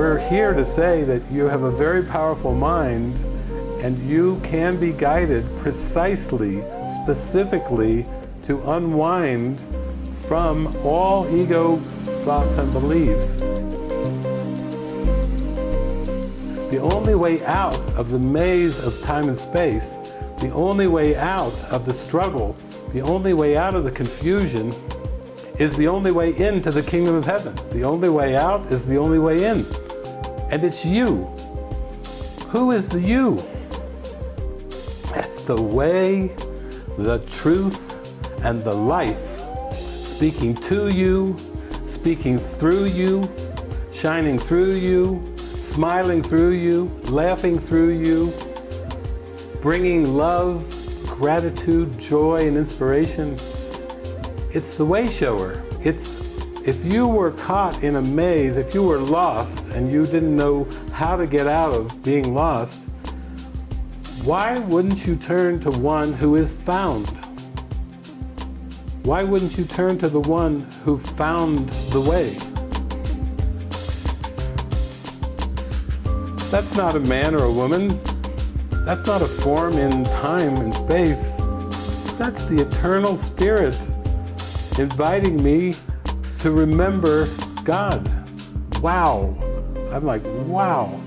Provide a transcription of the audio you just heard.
We're here to say that you have a very powerful mind and you can be guided precisely, specifically to unwind from all ego thoughts and beliefs. The only way out of the maze of time and space, the only way out of the struggle, the only way out of the confusion is the only way into the kingdom of heaven. The only way out is the only way in. And it's you. Who is the you? That's the way, the truth, and the life speaking to you, speaking through you, shining through you, smiling through you, laughing through you, bringing love, gratitude, joy, and inspiration. It's the way shower. It's if you were caught in a maze, if you were lost and you didn't know how to get out of being lost, why wouldn't you turn to one who is found? Why wouldn't you turn to the one who found the way? That's not a man or a woman. That's not a form in time and space. That's the eternal spirit inviting me to remember God. Wow. I'm like, wow.